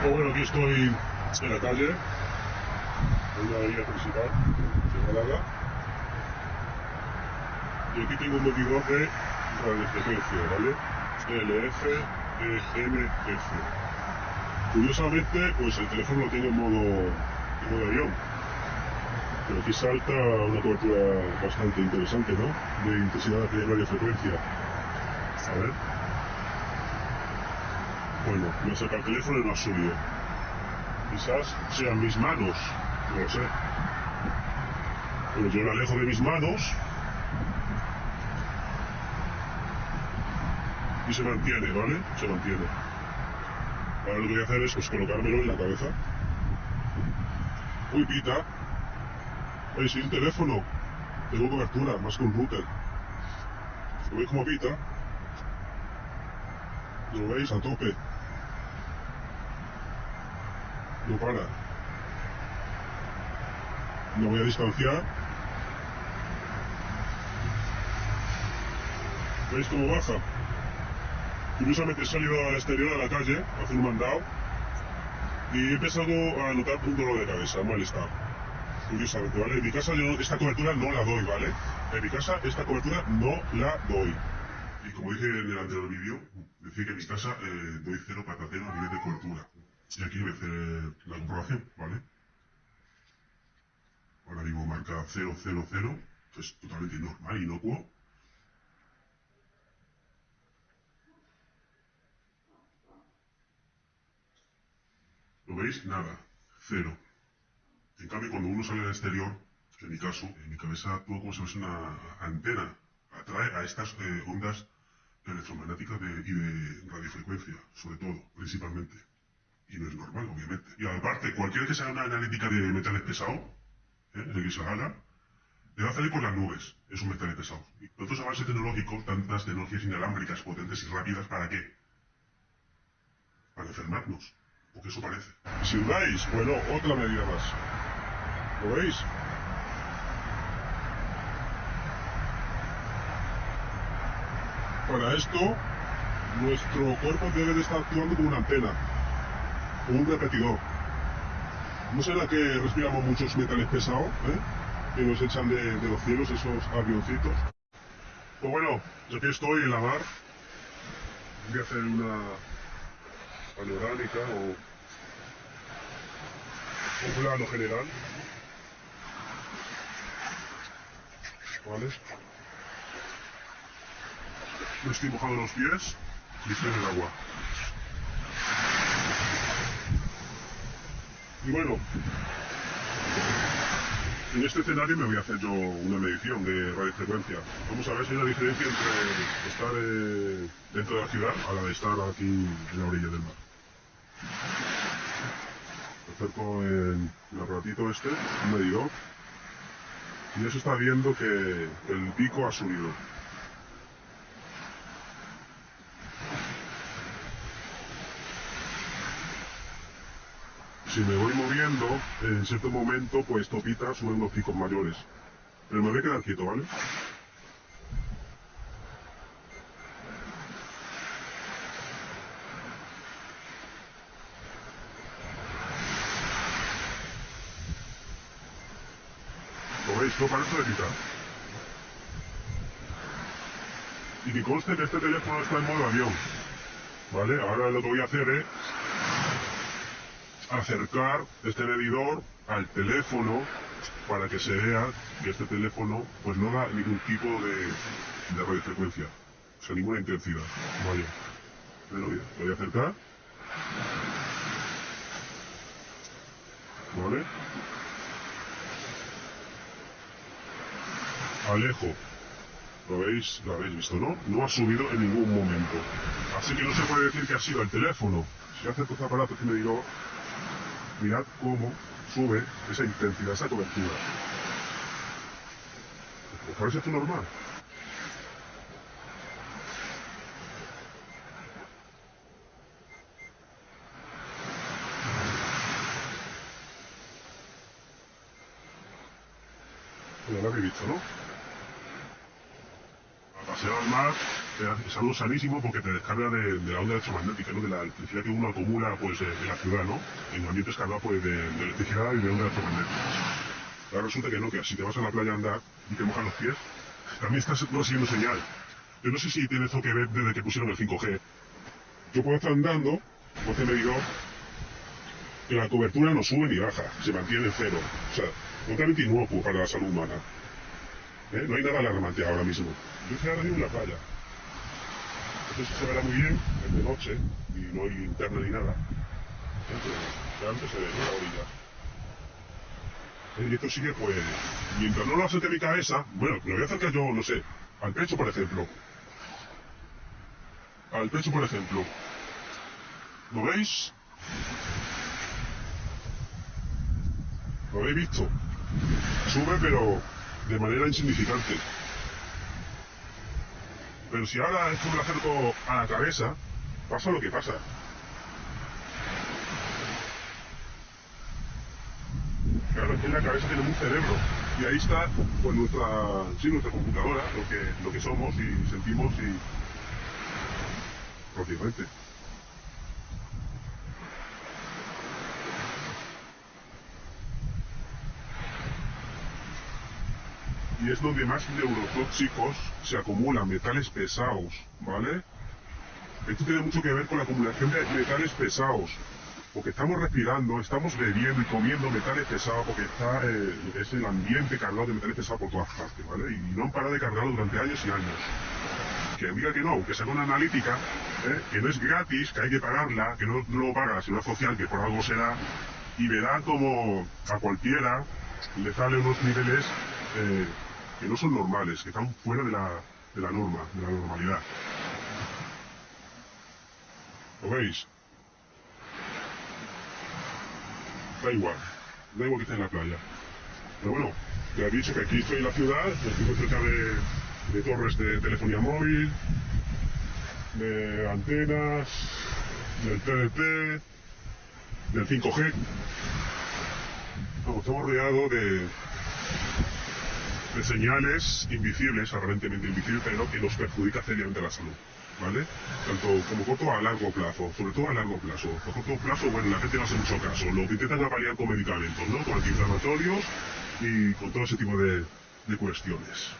Pues bueno, aquí estoy en la calle, en una avenida principal Málaga. Y aquí tengo un medidor de radiofrecuencia, ¿vale? LF, EMF. Curiosamente, pues el teléfono lo tengo en modo, en modo avión. Pero aquí salta una cobertura bastante interesante, ¿no? De intensidad de radiofrecuencia. A ver. Bueno, me saca el teléfono y no ha subido. Quizás sean mis manos, no lo sé. Pero yo lo alejo de mis manos y se mantiene, ¿vale? Se mantiene. Ahora lo que voy a hacer es pues, colocármelo en la cabeza. Uy, pita. Oye, si un teléfono, tengo cobertura, más que un router. ¿Lo veis como pita? ¿Lo veis? A tope. No para. Lo voy a distanciar. ¿Veis cómo baja? Curiosamente he salido al exterior a la calle a un mandado y he empezado a notar un dolor de cabeza, un malestar. Curiosamente, ¿vale? En mi casa yo esta cobertura no la doy, ¿vale? En mi casa esta cobertura no la doy. Y como dije en el anterior vídeo, decía que en mi casa eh, doy cero patatero a nivel de cobertura. Y aquí voy a hacer la comprobación, ¿vale? Ahora digo marca 000, que es totalmente normal, inocuo. ¿Lo veis? Nada. Cero. En cambio, cuando uno sale al exterior, en mi caso, en mi cabeza actúa como si fuese una antena. Atrae a estas eh, ondas electromagnéticas de, y de radiofrecuencia, sobre todo, principalmente. Y no es normal, obviamente. Y aparte, cualquiera que se haga una analítica de metales pesados, ¿eh? el que se la haga, le va a salir por las nubes esos metales pesados. Y tantos avances tecnológicos, tantas tecnologías inalámbricas, potentes y rápidas, ¿para qué? Para enfermarnos. Porque eso parece. Si dudáis, bueno, otra medida más. ¿Lo veis? Para esto, nuestro cuerpo debe de estar actuando como una antena, como un repetidor. ¿No será que respiramos muchos metales pesados, eh? que nos echan de, de los cielos esos avioncitos? Pues bueno, aquí estoy en la mar. Voy a hacer una panorámica o un plano general. ¿Vale? Me estoy mojando los pies y estoy en el agua. Y bueno, en este escenario me voy a hacer yo una medición de radiofrecuencia. Vamos a ver si hay una diferencia entre estar eh, dentro de la ciudad a la de estar aquí en la orilla del mar. Acerco el, el aparatito este, un medidor, y ya se está viendo que el pico ha subido. Si me voy moviendo, en cierto momento, pues topita sube unos picos mayores. Pero me voy a quedar quieto, ¿vale? ¿Lo veis? No parece de picar. Y que conste que este teléfono está en modo avión. ¿Vale? Ahora lo que voy a hacer es acercar este medidor al teléfono para que se vea que este teléfono pues no da ningún tipo de, de radiofrecuencia, o sea, ninguna intensidad. Vaya. Voy a acercar. ¿Vale? Alejo. ¿Lo veis? Lo habéis visto, ¿no? No ha subido en ningún momento. Así que no se puede decir que ha sido el teléfono. Si acerco este aparato que me digo, mirad cómo sube esa intensidad, esa cobertura. ¿Os parece esto normal? Ya lo habéis visto, ¿no? A pasear al mar es algo sanísimo porque te descarga de, de la onda electromagnética, ¿no? de la electricidad que uno acumula pues, en la ciudad, ¿no? en ambientes cargados pues, de, de electricidad y de onda electromagnética. Ahora resulta que no, que si te vas a la playa a andar y te mojan los pies, también estás recibiendo señal. Yo no sé si tiene eso que ver desde que pusieron el 5G. Yo puedo estar andando, entonces me digo que la cobertura no sube ni baja, se mantiene en cero. O sea, totalmente inocuo para la salud humana. ¿Eh? No hay nada alarmante ahora mismo. Yo estoy ahora mismo en la playa. Entonces se verá muy bien, es de noche, y no hay linterna ni nada. Pero antes se ve, ¿no? La orilla. Y esto sigue, pues, mientras no lo a mi cabeza, bueno, lo voy a acercar yo, no sé, al pecho, por ejemplo. Al pecho, por ejemplo. ¿Lo veis? ¿Lo habéis visto? Sube, pero de manera insignificante. Pero si ahora esto me lo acerco a la cabeza, pasa lo que pasa. Claro, es que en la cabeza tenemos un cerebro. Y ahí está pues nuestra, sí, nuestra computadora, lo que, lo que somos y sentimos y prácticamente. Y es donde más neurotóxicos se acumulan, metales pesados, ¿vale? Esto tiene mucho que ver con la acumulación de metales pesados, porque estamos respirando, estamos bebiendo y comiendo metales pesados, porque está eh, es el ambiente cargado de metales pesados por todas partes, ¿vale? Y no han parado de cargarlo durante años y años. Que diga que no, que sea una analítica, ¿eh? que no es gratis, que hay que pagarla, que no, lo paga la seguridad social, que por algo será, y verá como a cualquiera le sale unos niveles eh, que no son normales, que están fuera de la, de la norma, de la normalidad. ¿Lo veis? Da igual, da igual que esté en la playa. Pero bueno, ya he dicho que aquí estoy en la ciudad, estoy muy cerca de, de torres de telefonía móvil, de antenas, del TDT, del 5G. Vamos, estamos rodeados de, de señales invisibles, aparentemente invisibles, pero que nos perjudica seriamente la salud. ¿Vale? Tanto como corto a largo plazo, sobre todo a largo plazo. A corto plazo, bueno, la gente no hace mucho caso. Lo que intentan apalear con medicamentos, ¿no? Con antiinflamatorios y con todo ese tipo de, de cuestiones.